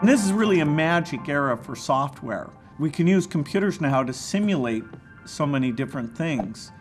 And this is really a magic era for software. We can use computers now to simulate so many different things.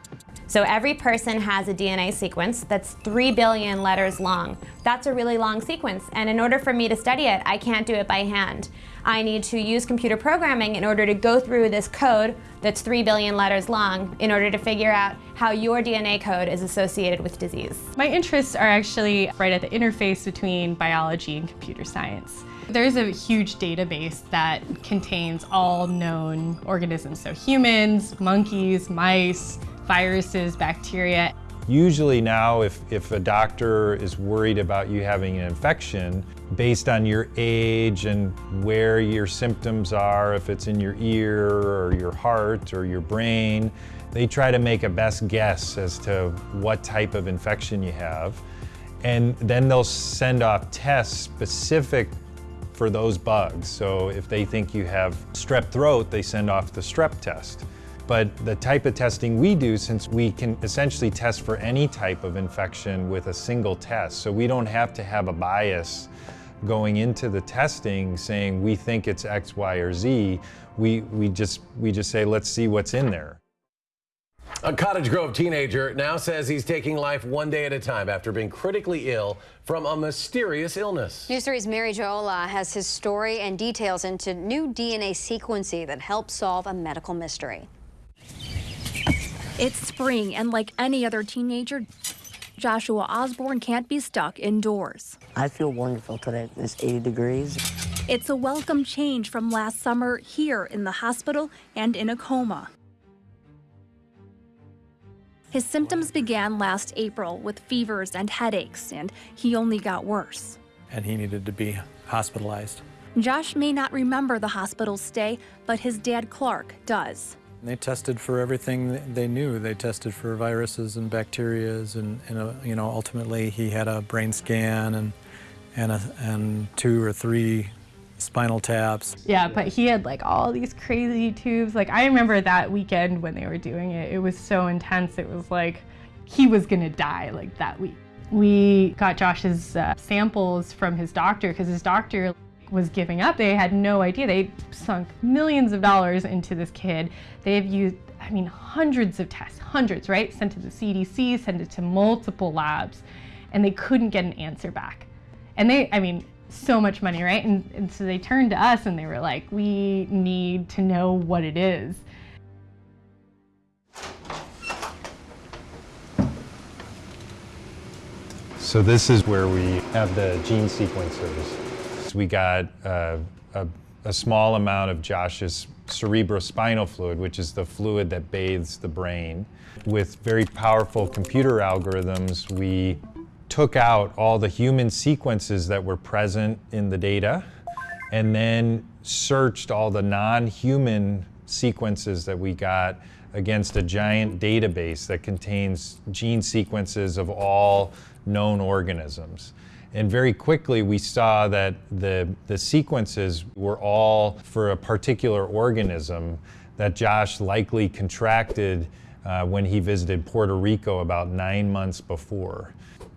So every person has a DNA sequence that's 3 billion letters long. That's a really long sequence, and in order for me to study it, I can't do it by hand. I need to use computer programming in order to go through this code that's 3 billion letters long in order to figure out how your DNA code is associated with disease. My interests are actually right at the interface between biology and computer science. There's a huge database that contains all known organisms, so humans, monkeys, mice, viruses, bacteria. Usually now, if, if a doctor is worried about you having an infection, based on your age and where your symptoms are, if it's in your ear or your heart or your brain, they try to make a best guess as to what type of infection you have. And then they'll send off tests specific for those bugs. So if they think you have strep throat, they send off the strep test. But the type of testing we do, since we can essentially test for any type of infection with a single test, so we don't have to have a bias going into the testing saying we think it's X, Y, or Z. We, we, just, we just say, let's see what's in there. A Cottage Grove teenager now says he's taking life one day at a time after being critically ill from a mysterious illness. News 3's Mary Jo Ola has his story and details into new DNA sequencing that helps solve a medical mystery. It's spring, and like any other teenager, Joshua Osborne can't be stuck indoors. I feel wonderful today. It's 80 degrees. It's a welcome change from last summer here in the hospital and in a coma. His symptoms began last April with fevers and headaches, and he only got worse. And he needed to be hospitalized. Josh may not remember the hospital stay, but his dad Clark does. They tested for everything they knew. They tested for viruses and bacterias, and, and uh, you know, ultimately he had a brain scan and and a, and two or three spinal taps. Yeah, but he had like all these crazy tubes. Like I remember that weekend when they were doing it. It was so intense. It was like he was gonna die like that week. We got Josh's uh, samples from his doctor because his doctor was giving up. They had no idea. They sunk millions of dollars into this kid. They've used, I mean, hundreds of tests, hundreds, right? Sent to the CDC, sent it to multiple labs, and they couldn't get an answer back. And they, I mean, so much money, right? And, and so they turned to us and they were like, we need to know what it is. So this is where we have the gene sequencers. We got uh, a, a small amount of Josh's cerebrospinal fluid, which is the fluid that bathes the brain. With very powerful computer algorithms, we took out all the human sequences that were present in the data and then searched all the non-human sequences that we got against a giant database that contains gene sequences of all known organisms. And very quickly we saw that the, the sequences were all for a particular organism that Josh likely contracted uh, when he visited Puerto Rico about nine months before.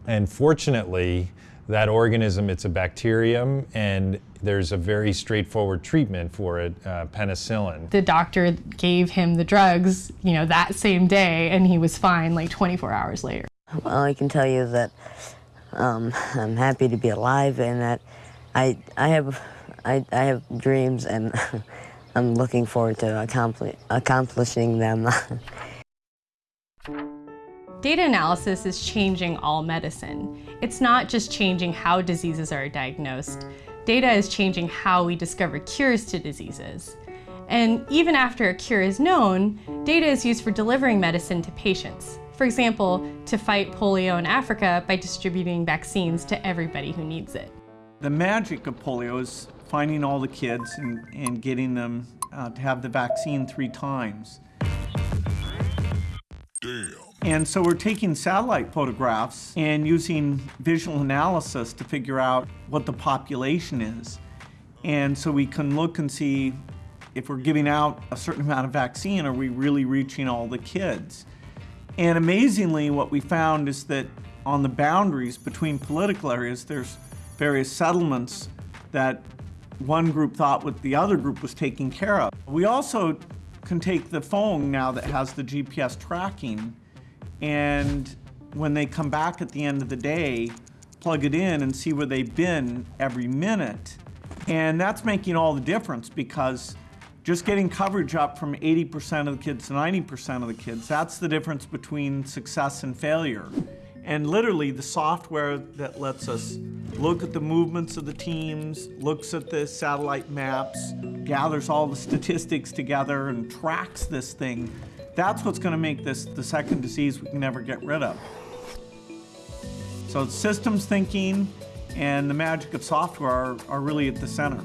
And fortunately, that organism, it's a bacterium, and there's a very straightforward treatment for it, uh, penicillin. The doctor gave him the drugs, you know, that same day, and he was fine like 24 hours later. Well, I can tell you that um, I'm happy to be alive and that I, I, have, I, I have dreams and I'm looking forward to accompli accomplishing them. Data analysis is changing all medicine. It's not just changing how diseases are diagnosed. Data is changing how we discover cures to diseases. And even after a cure is known, data is used for delivering medicine to patients. For example, to fight polio in Africa by distributing vaccines to everybody who needs it. The magic of polio is finding all the kids and, and getting them uh, to have the vaccine three times. Damn. And so we're taking satellite photographs and using visual analysis to figure out what the population is. And so we can look and see if we're giving out a certain amount of vaccine, are we really reaching all the kids? And amazingly, what we found is that on the boundaries between political areas, there's various settlements that one group thought what the other group was taking care of. We also can take the phone now that has the GPS tracking and when they come back at the end of the day, plug it in and see where they've been every minute. And that's making all the difference because just getting coverage up from 80% of the kids to 90% of the kids, that's the difference between success and failure. And literally the software that lets us look at the movements of the teams, looks at the satellite maps, gathers all the statistics together and tracks this thing, that's what's gonna make this the second disease we can never get rid of. So systems thinking and the magic of software are, are really at the center.